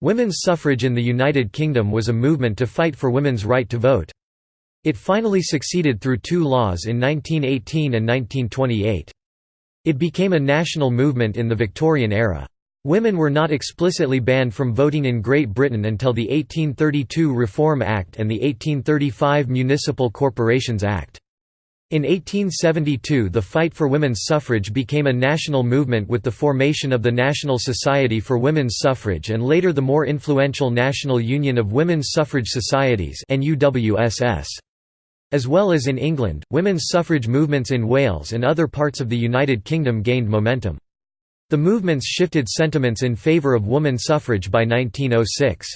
Women's suffrage in the United Kingdom was a movement to fight for women's right to vote. It finally succeeded through two laws in 1918 and 1928. It became a national movement in the Victorian era. Women were not explicitly banned from voting in Great Britain until the 1832 Reform Act and the 1835 Municipal Corporations Act. In 1872 the fight for women's suffrage became a national movement with the formation of the National Society for Women's Suffrage and later the more influential National Union of Women's Suffrage Societies As well as in England, women's suffrage movements in Wales and other parts of the United Kingdom gained momentum. The movements shifted sentiments in favour of woman suffrage by 1906.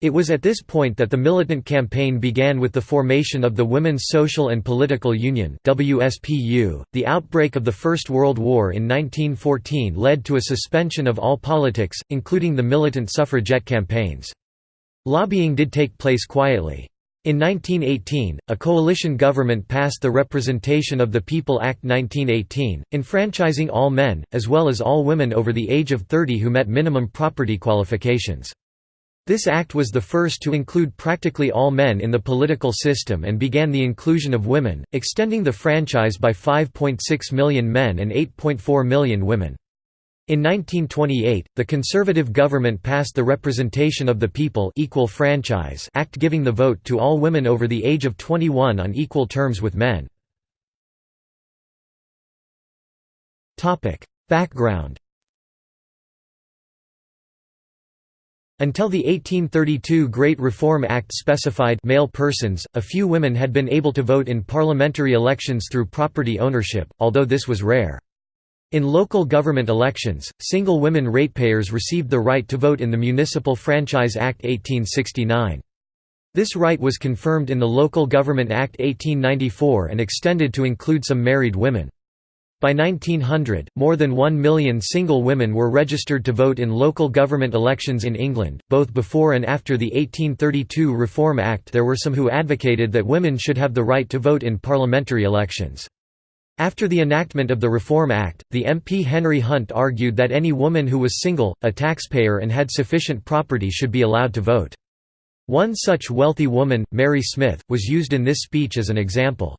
It was at this point that the militant campaign began with the formation of the Women's Social and Political Union (WSPU). The outbreak of the First World War in 1914 led to a suspension of all politics, including the militant suffragette campaigns. Lobbying did take place quietly. In 1918, a coalition government passed the Representation of the People Act 1918, enfranchising all men, as well as all women over the age of 30 who met minimum property qualifications. This act was the first to include practically all men in the political system and began the inclusion of women, extending the franchise by 5.6 million men and 8.4 million women. In 1928, the Conservative government passed the Representation of the People Equal Franchise Act giving the vote to all women over the age of 21 on equal terms with men. Background Until the 1832 Great Reform Act specified male persons, a few women had been able to vote in parliamentary elections through property ownership, although this was rare. In local government elections, single women ratepayers received the right to vote in the Municipal Franchise Act 1869. This right was confirmed in the Local Government Act 1894 and extended to include some married women. By 1900, more than one million single women were registered to vote in local government elections in England. Both before and after the 1832 Reform Act, there were some who advocated that women should have the right to vote in parliamentary elections. After the enactment of the Reform Act, the MP Henry Hunt argued that any woman who was single, a taxpayer and had sufficient property should be allowed to vote. One such wealthy woman, Mary Smith, was used in this speech as an example.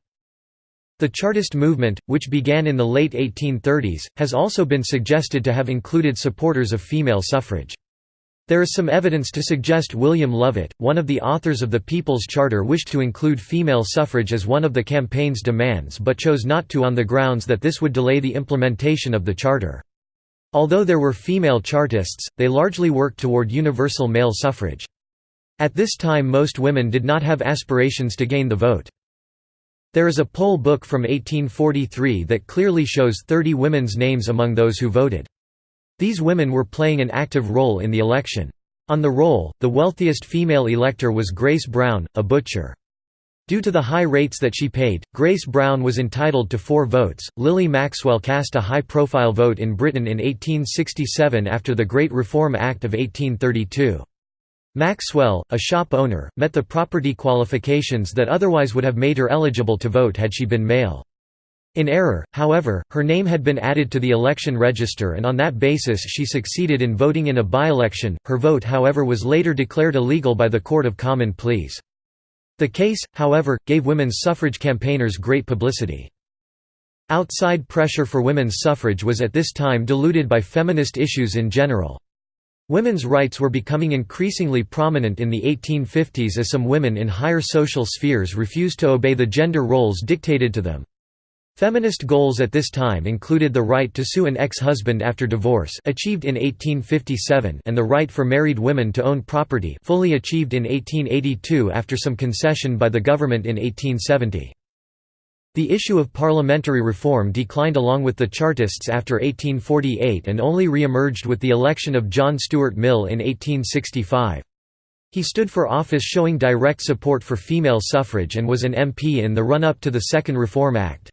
The Chartist movement, which began in the late 1830s, has also been suggested to have included supporters of female suffrage. There is some evidence to suggest William Lovett, one of the authors of the People's Charter wished to include female suffrage as one of the campaign's demands but chose not to on the grounds that this would delay the implementation of the Charter. Although there were female Chartists, they largely worked toward universal male suffrage. At this time most women did not have aspirations to gain the vote. There is a poll book from 1843 that clearly shows 30 women's names among those who voted. These women were playing an active role in the election. On the roll, the wealthiest female elector was Grace Brown, a butcher. Due to the high rates that she paid, Grace Brown was entitled to four votes. Lily Maxwell cast a high profile vote in Britain in 1867 after the Great Reform Act of 1832. Maxwell, a shop owner, met the property qualifications that otherwise would have made her eligible to vote had she been male. In error, however, her name had been added to the election register and on that basis she succeeded in voting in a by-election, her vote however was later declared illegal by the Court of Common Pleas. The case, however, gave women's suffrage campaigners great publicity. Outside pressure for women's suffrage was at this time diluted by feminist issues in general. Women's rights were becoming increasingly prominent in the 1850s as some women in higher social spheres refused to obey the gender roles dictated to them. Feminist goals at this time included the right to sue an ex-husband after divorce achieved in 1857 and the right for married women to own property fully achieved in 1882 after some concession by the government in 1870. The issue of parliamentary reform declined along with the Chartists after 1848 and only re-emerged with the election of John Stuart Mill in 1865. He stood for office showing direct support for female suffrage and was an MP in the run-up to the Second Reform Act.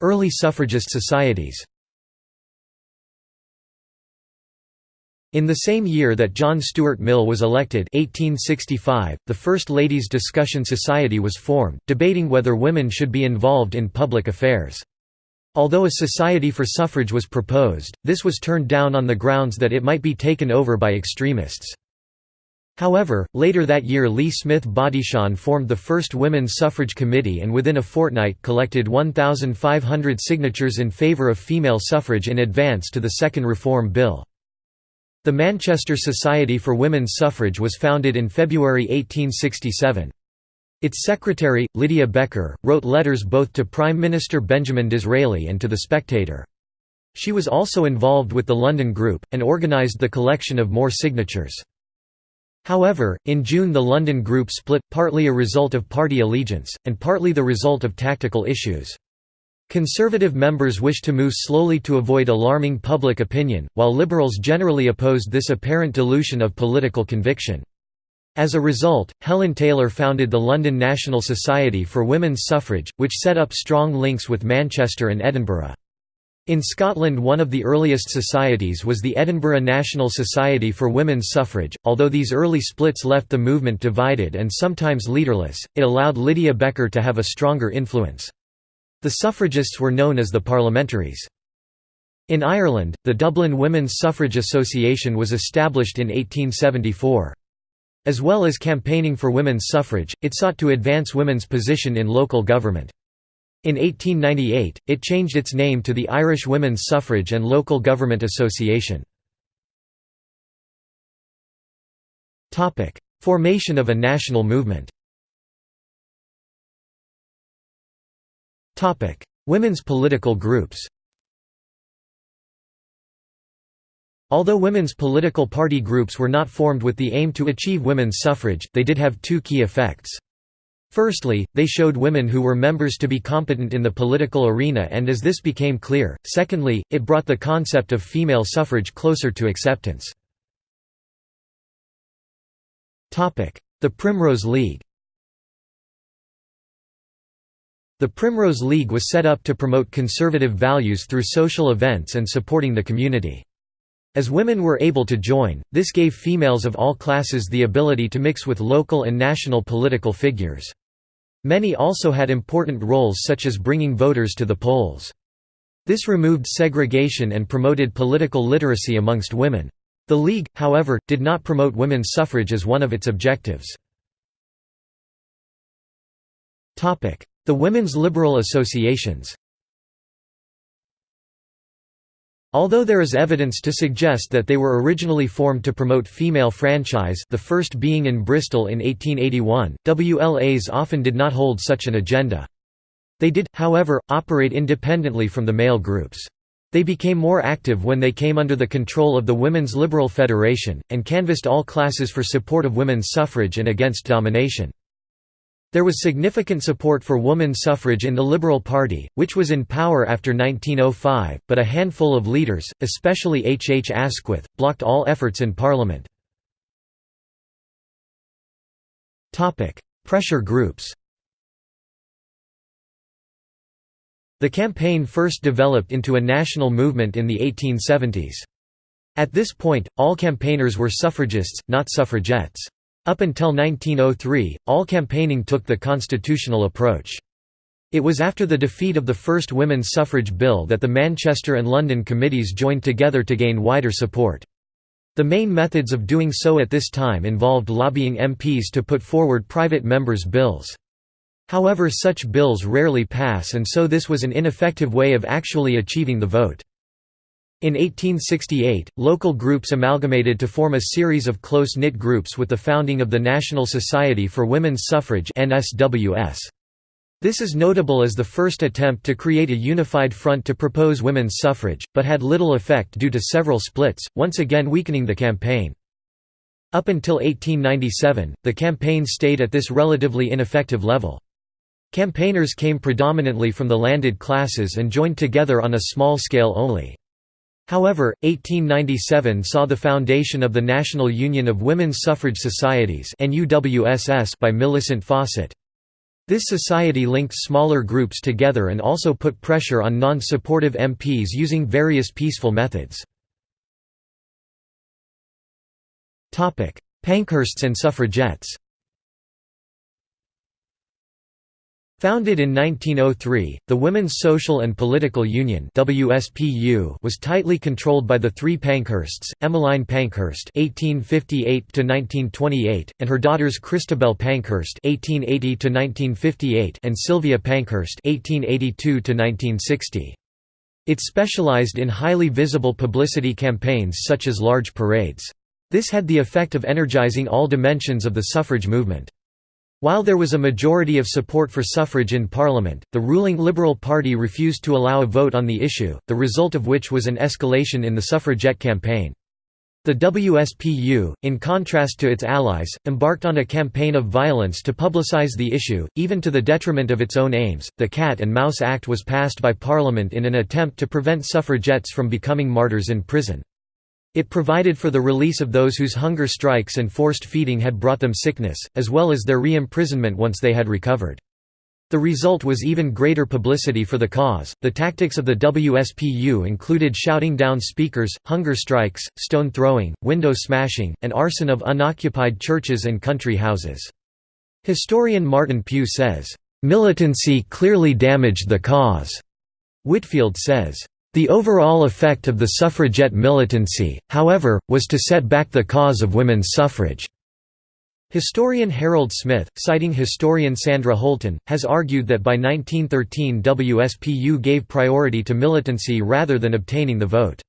Early suffragist societies In the same year that John Stuart Mill was elected 1865, the First Ladies' Discussion Society was formed, debating whether women should be involved in public affairs. Although a society for suffrage was proposed, this was turned down on the grounds that it might be taken over by extremists. However, later that year Leigh Smith Bodichon formed the first Women's Suffrage Committee and within a fortnight collected 1,500 signatures in favour of female suffrage in advance to the Second Reform Bill. The Manchester Society for Women's Suffrage was founded in February 1867. Its secretary, Lydia Becker, wrote letters both to Prime Minister Benjamin Disraeli and to The Spectator. She was also involved with the London Group, and organised the collection of more signatures. However, in June the London Group split, partly a result of party allegiance, and partly the result of tactical issues. Conservative members wished to move slowly to avoid alarming public opinion, while Liberals generally opposed this apparent dilution of political conviction. As a result, Helen Taylor founded the London National Society for Women's Suffrage, which set up strong links with Manchester and Edinburgh. In Scotland one of the earliest societies was the Edinburgh National Society for Women's Suffrage. Although these early splits left the movement divided and sometimes leaderless, it allowed Lydia Becker to have a stronger influence. The suffragists were known as the Parliamentaries. In Ireland, the Dublin Women's Suffrage Association was established in 1874. As well as campaigning for women's suffrage, it sought to advance women's position in local government. In 1898, it changed its name to the Irish Women's Suffrage and Local Government Association. Formation of a national movement Women's political groups Although women's political party groups were not formed with the aim to achieve women's suffrage, they did have two key effects. Firstly, they showed women who were members to be competent in the political arena and as this became clear, secondly, it brought the concept of female suffrage closer to acceptance. The Primrose League The Primrose League was set up to promote conservative values through social events and supporting the community. As women were able to join, this gave females of all classes the ability to mix with local and national political figures. Many also had important roles such as bringing voters to the polls. This removed segregation and promoted political literacy amongst women. The League, however, did not promote women's suffrage as one of its objectives. The Women's Liberal Associations Although there is evidence to suggest that they were originally formed to promote female franchise the first being in Bristol in 1881, WLAs often did not hold such an agenda. They did, however, operate independently from the male groups. They became more active when they came under the control of the Women's Liberal Federation, and canvassed all classes for support of women's suffrage and against domination. There was significant support for woman suffrage in the Liberal Party, which was in power after 1905, but a handful of leaders, especially H. H. Asquith, blocked all efforts in Parliament. Pressure groups The campaign first developed into a national movement in the 1870s. At this point, all campaigners were suffragists, not suffragettes. Up until 1903, all campaigning took the constitutional approach. It was after the defeat of the first women's suffrage bill that the Manchester and London committees joined together to gain wider support. The main methods of doing so at this time involved lobbying MPs to put forward private members' bills. However such bills rarely pass and so this was an ineffective way of actually achieving the vote. In 1868, local groups amalgamated to form a series of close-knit groups with the founding of the National Society for Women's Suffrage. This is notable as the first attempt to create a unified front to propose women's suffrage, but had little effect due to several splits, once again weakening the campaign. Up until 1897, the campaign stayed at this relatively ineffective level. Campaigners came predominantly from the landed classes and joined together on a small scale only. However, 1897 saw the foundation of the National Union of Women's Suffrage Societies by Millicent Fawcett. This society linked smaller groups together and also put pressure on non-supportive MPs using various peaceful methods. Pankhursts and suffragettes Founded in 1903, the Women's Social and Political Union (WSPU) was tightly controlled by the three Pankhursts: Emmeline Pankhurst (1858–1928) and her daughters Christabel Pankhurst (1880–1958) and Sylvia Pankhurst (1882–1960). It specialized in highly visible publicity campaigns such as large parades. This had the effect of energizing all dimensions of the suffrage movement. While there was a majority of support for suffrage in Parliament, the ruling Liberal Party refused to allow a vote on the issue, the result of which was an escalation in the suffragette campaign. The WSPU, in contrast to its allies, embarked on a campaign of violence to publicise the issue, even to the detriment of its own aims. The Cat and Mouse Act was passed by Parliament in an attempt to prevent suffragettes from becoming martyrs in prison. It provided for the release of those whose hunger strikes and forced feeding had brought them sickness, as well as their re-imprisonment once they had recovered. The result was even greater publicity for the cause. The tactics of the WSPU included shouting down speakers, hunger strikes, stone throwing, window smashing, and arson of unoccupied churches and country houses. Historian Martin Pugh says, Militancy clearly damaged the cause. Whitfield says, the overall effect of the suffragette militancy, however, was to set back the cause of women's suffrage. Historian Harold Smith, citing historian Sandra Holton, has argued that by 1913 WSPU gave priority to militancy rather than obtaining the vote.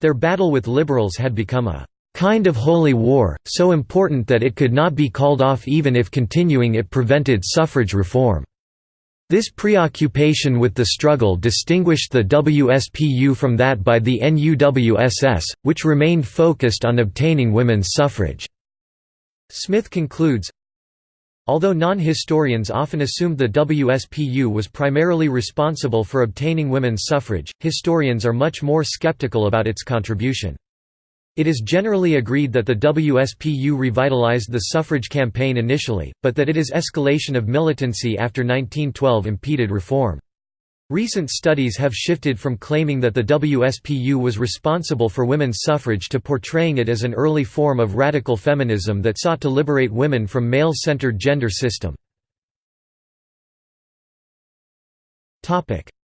Their battle with liberals had become a kind of holy war, so important that it could not be called off even if continuing it prevented suffrage reform. This preoccupation with the struggle distinguished the WSPU from that by the NUWSS, which remained focused on obtaining women's suffrage. Smith concludes, Although non-historians often assumed the WSPU was primarily responsible for obtaining women's suffrage, historians are much more skeptical about its contribution. It is generally agreed that the WSPU revitalized the suffrage campaign initially, but that its escalation of militancy after 1912 impeded reform. Recent studies have shifted from claiming that the WSPU was responsible for women's suffrage to portraying it as an early form of radical feminism that sought to liberate women from male-centered gender system.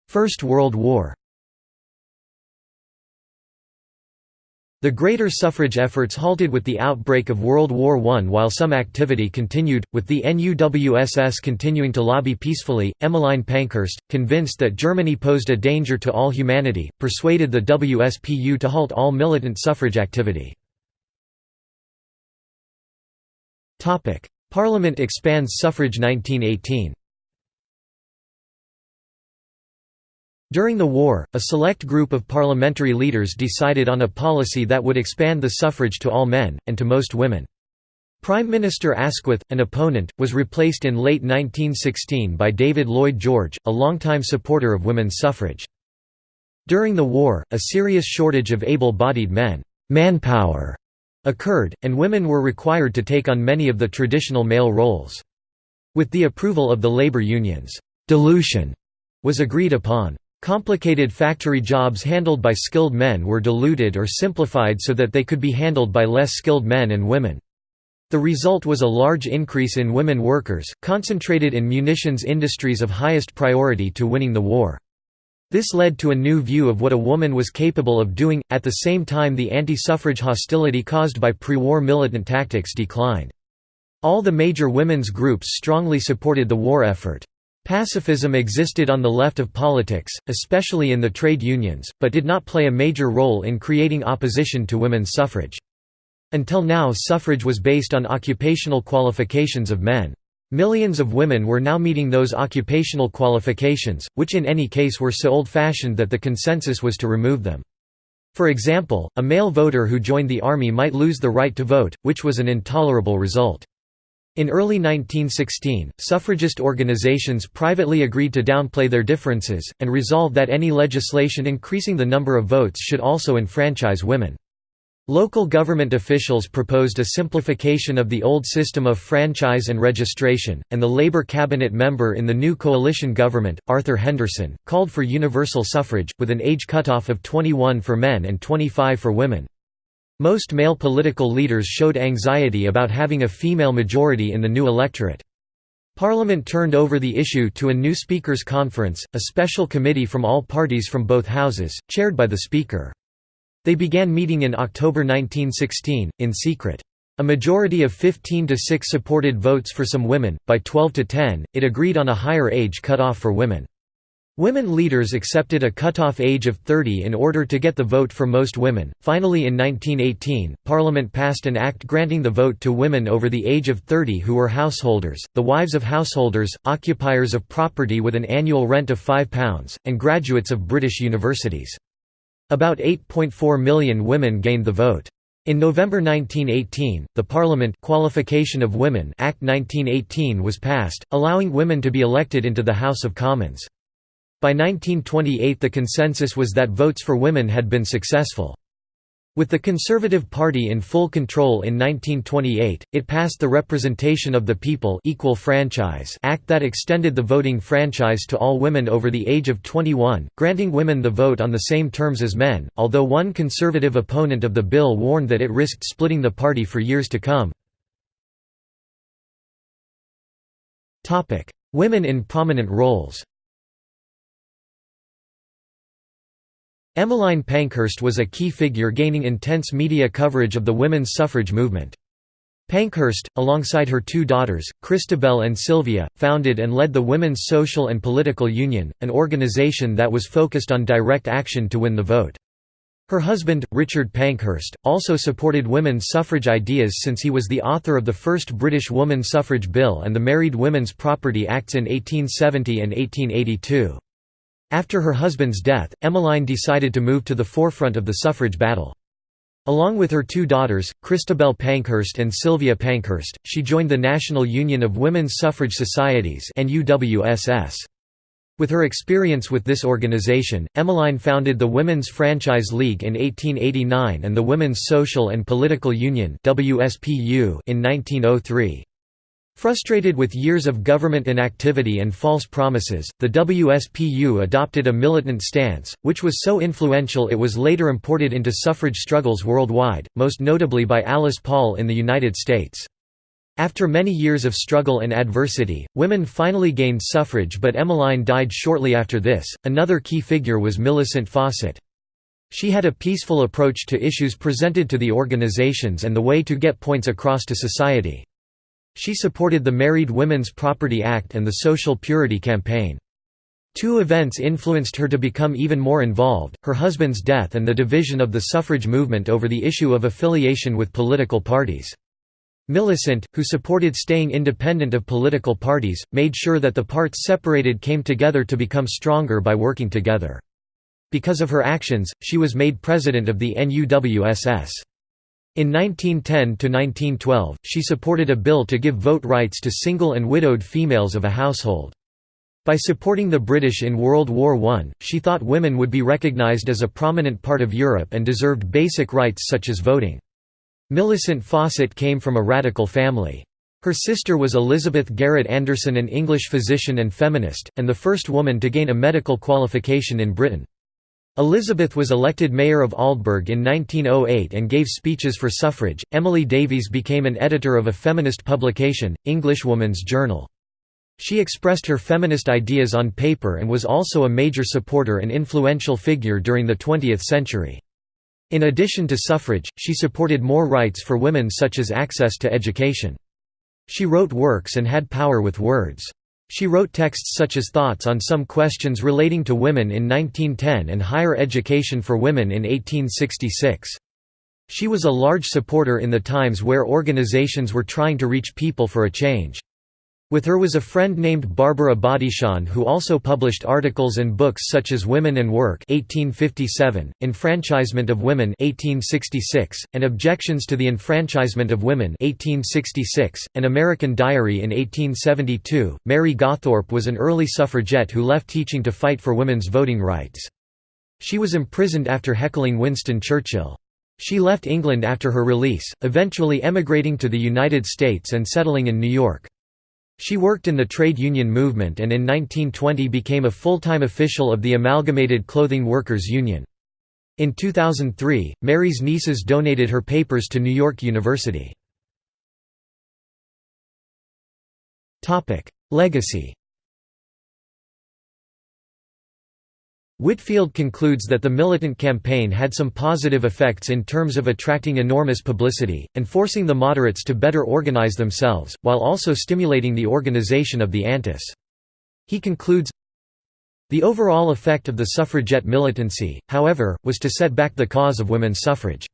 First World War The greater suffrage efforts halted with the outbreak of World War I while some activity continued, with the NUWSS continuing to lobby peacefully. Emmeline Pankhurst, convinced that Germany posed a danger to all humanity, persuaded the WSPU to halt all militant suffrage activity. Parliament expands suffrage 1918 During the war, a select group of parliamentary leaders decided on a policy that would expand the suffrage to all men, and to most women. Prime Minister Asquith, an opponent, was replaced in late 1916 by David Lloyd George, a longtime supporter of women's suffrage. During the war, a serious shortage of able-bodied men manpower occurred, and women were required to take on many of the traditional male roles. With the approval of the labor unions, dilution was agreed upon. Complicated factory jobs handled by skilled men were diluted or simplified so that they could be handled by less skilled men and women. The result was a large increase in women workers, concentrated in munitions industries of highest priority to winning the war. This led to a new view of what a woman was capable of doing, at the same time the anti-suffrage hostility caused by pre-war militant tactics declined. All the major women's groups strongly supported the war effort. Pacifism existed on the left of politics, especially in the trade unions, but did not play a major role in creating opposition to women's suffrage. Until now suffrage was based on occupational qualifications of men. Millions of women were now meeting those occupational qualifications, which in any case were so old-fashioned that the consensus was to remove them. For example, a male voter who joined the army might lose the right to vote, which was an intolerable result. In early 1916, suffragist organizations privately agreed to downplay their differences, and resolved that any legislation increasing the number of votes should also enfranchise women. Local government officials proposed a simplification of the old system of franchise and registration, and the Labour cabinet member in the new coalition government, Arthur Henderson, called for universal suffrage, with an age cutoff of 21 for men and 25 for women. Most male political leaders showed anxiety about having a female majority in the new electorate. Parliament turned over the issue to a new Speakers' Conference, a special committee from all parties from both houses, chaired by the Speaker. They began meeting in October 1916, in secret. A majority of 15 to 6 supported votes for some women, by 12 to 10, it agreed on a higher age cut off for women. Women leaders accepted a cutoff age of 30 in order to get the vote for most women. Finally, in 1918, Parliament passed an act granting the vote to women over the age of 30 who were householders, the wives of householders, occupiers of property with an annual rent of £5, and graduates of British universities. About 8.4 million women gained the vote. In November 1918, the Parliament Qualification of Women Act 1918 was passed, allowing women to be elected into the House of Commons. By 1928 the consensus was that votes for women had been successful. With the Conservative Party in full control in 1928, it passed the Representation of the People Equal Franchise Act that extended the voting franchise to all women over the age of 21, granting women the vote on the same terms as men, although one conservative opponent of the bill warned that it risked splitting the party for years to come. Women in prominent roles Emmeline Pankhurst was a key figure gaining intense media coverage of the women's suffrage movement. Pankhurst, alongside her two daughters, Christabel and Sylvia, founded and led the Women's Social and Political Union, an organization that was focused on direct action to win the vote. Her husband, Richard Pankhurst, also supported women's suffrage ideas since he was the author of the first British Woman Suffrage Bill and the Married Women's Property Acts in 1870 and 1882. After her husband's death, Emmeline decided to move to the forefront of the suffrage battle. Along with her two daughters, Christabel Pankhurst and Sylvia Pankhurst, she joined the National Union of Women's Suffrage Societies NUWSS. With her experience with this organization, Emmeline founded the Women's Franchise League in 1889 and the Women's Social and Political Union in 1903. Frustrated with years of government inactivity and false promises, the WSPU adopted a militant stance, which was so influential it was later imported into suffrage struggles worldwide, most notably by Alice Paul in the United States. After many years of struggle and adversity, women finally gained suffrage but Emmeline died shortly after this. Another key figure was Millicent Fawcett. She had a peaceful approach to issues presented to the organizations and the way to get points across to society. She supported the Married Women's Property Act and the Social Purity Campaign. Two events influenced her to become even more involved, her husband's death and the division of the suffrage movement over the issue of affiliation with political parties. Millicent, who supported staying independent of political parties, made sure that the parts separated came together to become stronger by working together. Because of her actions, she was made president of the NUWSS. In 1910–1912, she supported a bill to give vote rights to single and widowed females of a household. By supporting the British in World War I, she thought women would be recognised as a prominent part of Europe and deserved basic rights such as voting. Millicent Fawcett came from a radical family. Her sister was Elizabeth Garrett Anderson an English physician and feminist, and the first woman to gain a medical qualification in Britain. Elizabeth was elected mayor of Aldeburgh in 1908 and gave speeches for suffrage. Emily Davies became an editor of a feminist publication, Englishwoman's Journal. She expressed her feminist ideas on paper and was also a major supporter and influential figure during the 20th century. In addition to suffrage, she supported more rights for women such as access to education. She wrote works and had power with words. She wrote texts such as Thoughts on Some Questions Relating to Women in 1910 and Higher Education for Women in 1866. She was a large supporter in the times where organizations were trying to reach people for a change. With her was a friend named Barbara Bodichon who also published articles and books such as Women and Work 1857, Enfranchisement of Women 1866, and Objections to the Enfranchisement of Women 1866, An American Diary in 1872. Mary Gawthorpe was an early suffragette who left teaching to fight for women's voting rights. She was imprisoned after heckling Winston Churchill. She left England after her release, eventually emigrating to the United States and settling in New York. She worked in the trade union movement and in 1920 became a full-time official of the Amalgamated Clothing Workers Union. In 2003, Mary's nieces donated her papers to New York University. Legacy Whitfield concludes that the militant campaign had some positive effects in terms of attracting enormous publicity, and forcing the moderates to better organize themselves, while also stimulating the organization of the Antis. He concludes, the overall effect of the suffragette militancy, however, was to set back the cause of women's suffrage.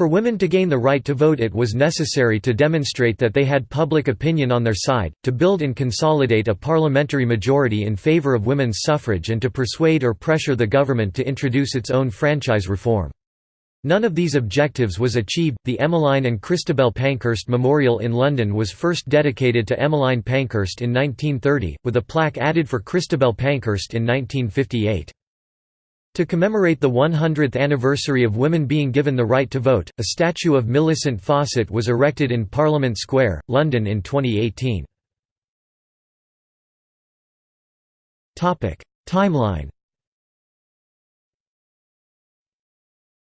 For women to gain the right to vote it was necessary to demonstrate that they had public opinion on their side, to build and consolidate a parliamentary majority in favour of women's suffrage and to persuade or pressure the government to introduce its own franchise reform. None of these objectives was achieved. The Emmeline and Christabel Pankhurst Memorial in London was first dedicated to Emmeline Pankhurst in 1930, with a plaque added for Christabel Pankhurst in 1958. To commemorate the 100th anniversary of women being given the right to vote, a statue of Millicent Fawcett was erected in Parliament Square, London in 2018. Timeline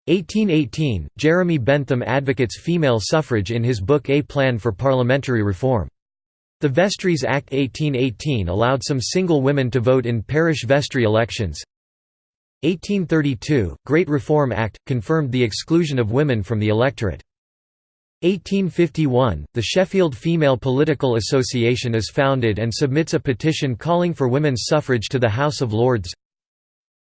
1818 – Jeremy Bentham advocates female suffrage in his book A Plan for Parliamentary Reform. The Vestries Act 1818 allowed some single women to vote in parish vestry elections. 1832 – Great Reform Act, confirmed the exclusion of women from the electorate. 1851 – The Sheffield Female Political Association is founded and submits a petition calling for women's suffrage to the House of Lords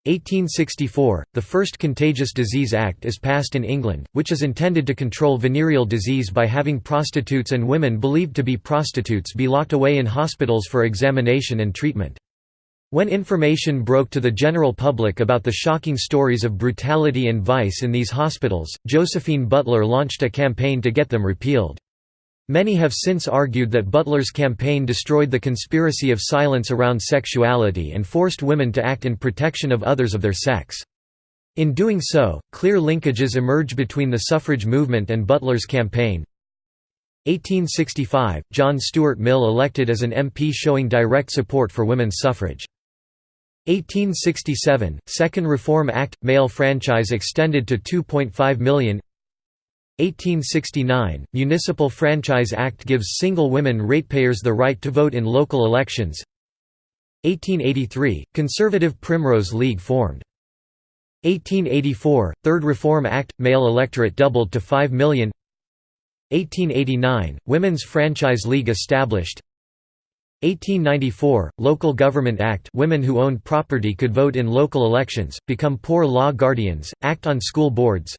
1864, the first Contagious Disease Act is passed in England, which is intended to control venereal disease by having prostitutes and women believed to be prostitutes be locked away in hospitals for examination and treatment. When information broke to the general public about the shocking stories of brutality and vice in these hospitals, Josephine Butler launched a campaign to get them repealed. Many have since argued that Butler's campaign destroyed the conspiracy of silence around sexuality and forced women to act in protection of others of their sex. In doing so, clear linkages emerge between the suffrage movement and Butler's campaign. 1865 – John Stuart Mill elected as an MP showing direct support for women's suffrage. 1867 – Second Reform Act – Male franchise extended to 2.5 million. 1869 – Municipal Franchise Act gives single women ratepayers the right to vote in local elections. 1883 – Conservative Primrose League formed. 1884 – Third Reform Act – Male electorate doubled to 5 million. 1889 – Women's Franchise League established 1894 – Local Government Act women who owned property could vote in local elections, become poor law guardians, act on school boards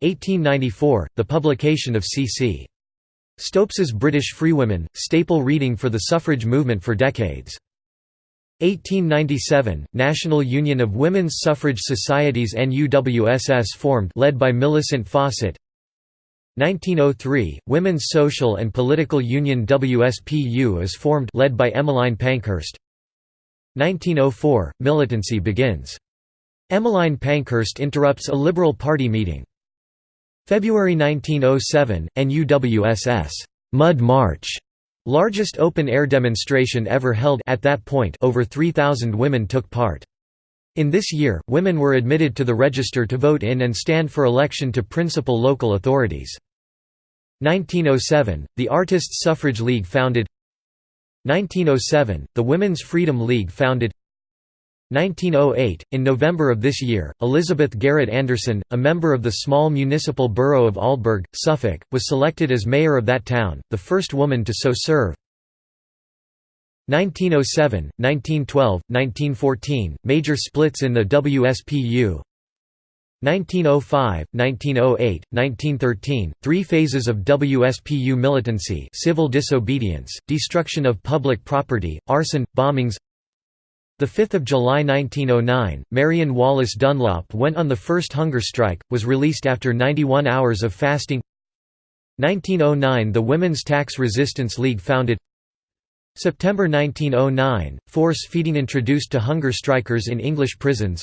1894 – The publication of C.C. Stopes's British Freewomen, staple reading for the suffrage movement for decades. 1897 – National Union of Women's Suffrage Societies NUWSS formed led by Millicent Fawcett 1903 – Women's Social and Political Union WSPU is formed led by Emmeline Pankhurst 1904 – Militancy begins. Emmeline Pankhurst interrupts a Liberal Party meeting. February 1907, NUWSS Mud March, largest open-air demonstration ever held at that point over 3,000 women took part. In this year, women were admitted to the register to vote in and stand for election to principal local authorities. 1907, the Artists' Suffrage League founded 1907, the Women's Freedom League founded 1908 – In November of this year, Elizabeth Garrett Anderson, a member of the small municipal borough of Aldeburgh, Suffolk, was selected as mayor of that town, the first woman to so serve. 1907, 1912, 1914 – Major splits in the WSPU 1905, 1908, 1913 – Three phases of WSPU militancy civil disobedience, destruction of public property, arson, bombings. 5 July 1909, Marion Wallace Dunlop went on the first hunger strike, was released after 91 hours of fasting. 1909 – The Women's Tax Resistance League founded. September 1909 – Force feeding introduced to hunger strikers in English prisons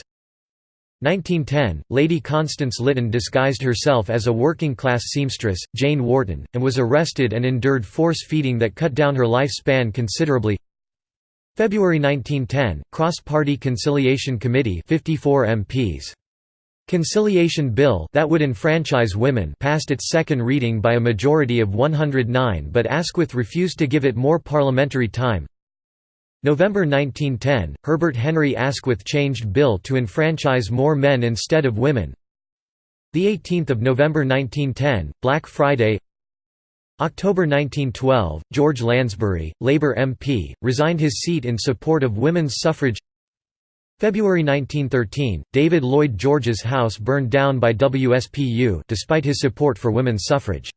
1910 – Lady Constance Lytton disguised herself as a working-class seamstress, Jane Warton, and was arrested and endured force feeding that cut down her lifespan considerably February 1910, Cross-Party Conciliation Committee 54 MPs. Conciliation Bill that would enfranchise women passed its second reading by a majority of 109 but Asquith refused to give it more parliamentary time. November 1910, Herbert Henry Asquith changed bill to enfranchise more men instead of women. The 18th of November 1910, Black Friday. October 1912, George Lansbury, Labour MP, resigned his seat in support of women's suffrage. February 1913, David Lloyd George's house burned down by WSPU despite his support for women's suffrage.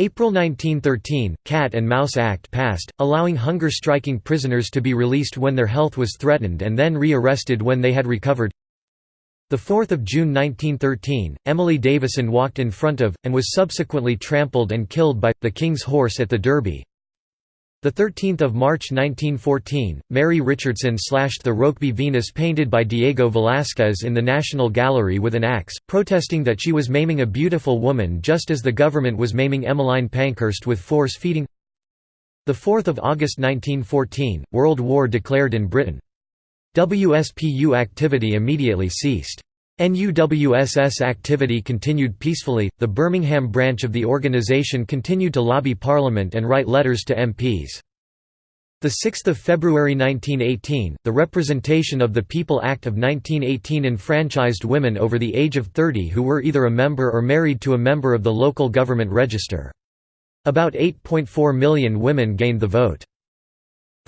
April 1913, Cat and Mouse Act passed, allowing hunger-striking prisoners to be released when their health was threatened and then re-arrested when they had recovered. 4 June 1913, Emily Davison walked in front of, and was subsequently trampled and killed by, the King's horse at the Derby. 13 March 1914, Mary Richardson slashed the Rokeby Venus painted by Diego Velázquez in the National Gallery with an axe, protesting that she was maiming a beautiful woman just as the government was maiming Emmeline Pankhurst with force-feeding 4 August 1914, World War declared in Britain. WSPU activity immediately ceased. NUWSS activity continued peacefully. The Birmingham branch of the organisation continued to lobby Parliament and write letters to MPs. The 6th of February 1918, the Representation of the People Act of 1918 enfranchised women over the age of 30 who were either a member or married to a member of the local government register. About 8.4 million women gained the vote.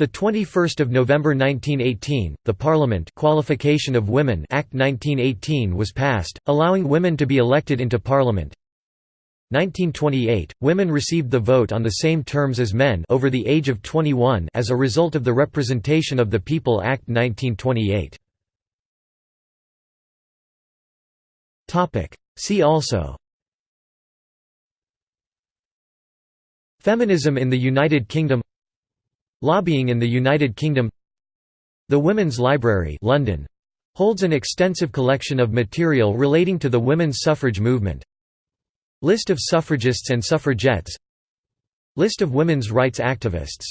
The 21st of November 1918, the Parliament Qualification of Women Act 1918 was passed, allowing women to be elected into Parliament. 1928, women received the vote on the same terms as men over the age of 21 as a result of the Representation of the People Act 1928. Topic: See also Feminism in the United Kingdom Lobbying in the United Kingdom. The Women's Library London, holds an extensive collection of material relating to the women's suffrage movement. List of suffragists and suffragettes. List of women's rights activists.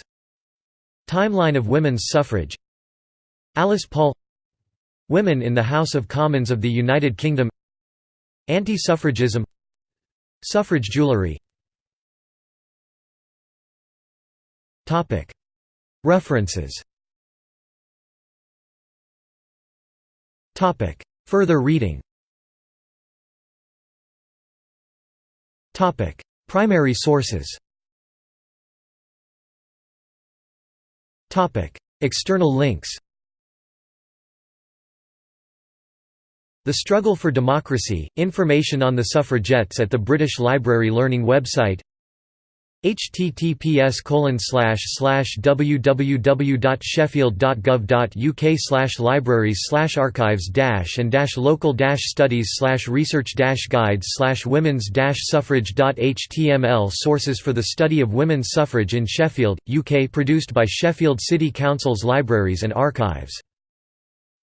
Timeline of women's suffrage. Alice Paul. Women in the House of Commons of the United Kingdom. Anti-suffragism. Suffrage jewellery References. Further reading. Primary sources. External links. The Struggle for Democracy, information on the suffragettes at the British Library Learning website https www.sheffield.gov.uk libraries archives and local studies research guides women's suffrage.html Sources for the study of women's suffrage in Sheffield, UK produced by Sheffield City Council's Libraries and Archives.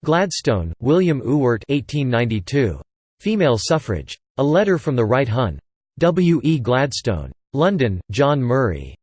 Gladstone, William Ewart 1892. Female Suffrage. A Letter from the Right Hon. W. E. Gladstone. London, John Murray.